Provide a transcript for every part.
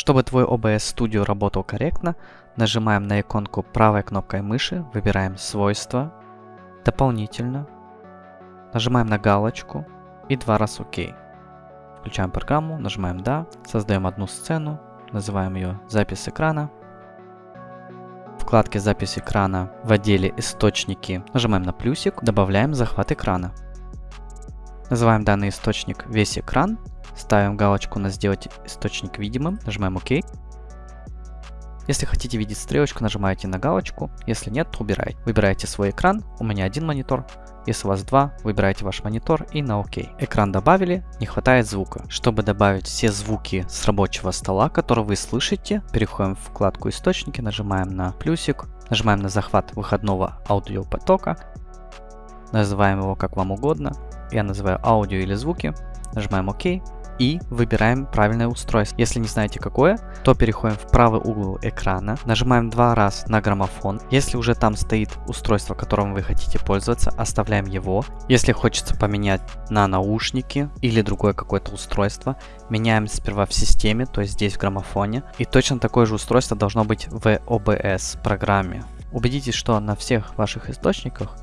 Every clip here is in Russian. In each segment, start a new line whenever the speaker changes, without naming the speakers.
Чтобы твой OBS Studio работал корректно, нажимаем на иконку правой кнопкой мыши, выбираем «Свойства», «Дополнительно», нажимаем на галочку и два раза ОК. Включаем программу, нажимаем «Да», создаем одну сцену, называем ее «Запись экрана». В вкладке «Запись экрана» в отделе «Источники» нажимаем на плюсик, добавляем захват экрана. Называем данный источник «Весь экран», ставим галочку на «Сделать источник видимым», нажимаем «Ок». Если хотите видеть стрелочку, нажимаете на галочку, если нет, то убираете. Выбираете свой экран, у меня один монитор, если у вас два, выбираете ваш монитор и на ОК. Экран добавили, не хватает звука. Чтобы добавить все звуки с рабочего стола, которые вы слышите, переходим в вкладку источники, нажимаем на плюсик, нажимаем на захват выходного аудиопотока, называем его как вам угодно. Я называю аудио или звуки, нажимаем ОК и выбираем правильное устройство. Если не знаете какое, то переходим в правый угол экрана, нажимаем два раза на граммофон. Если уже там стоит устройство, которым вы хотите пользоваться, оставляем его. Если хочется поменять на наушники или другое какое-то устройство, меняем сперва в системе, то есть здесь в граммофоне. И точно такое же устройство должно быть в OBS программе. Убедитесь, что на всех ваших источниках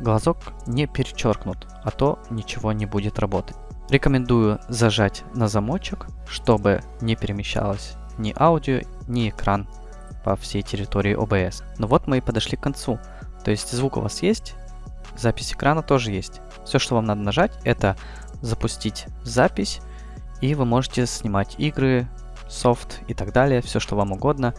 глазок не перечеркнут, а то ничего не будет работать. Рекомендую зажать на замочек, чтобы не перемещалось ни аудио, ни экран по всей территории OBS. Ну вот мы и подошли к концу. То есть звук у вас есть, запись экрана тоже есть. Все, что вам надо нажать, это запустить запись, и вы можете снимать игры, софт и так далее, все, что вам угодно.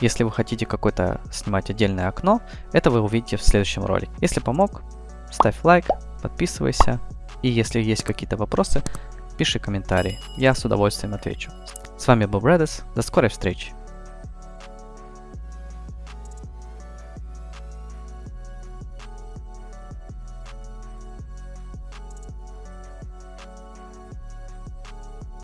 Если вы хотите какое-то снимать отдельное окно, это вы увидите в следующем ролике. Если помог, ставь лайк, подписывайся, и если есть какие-то вопросы, пиши комментарии, я с удовольствием отвечу. С вами был Брэдес, до скорой встречи!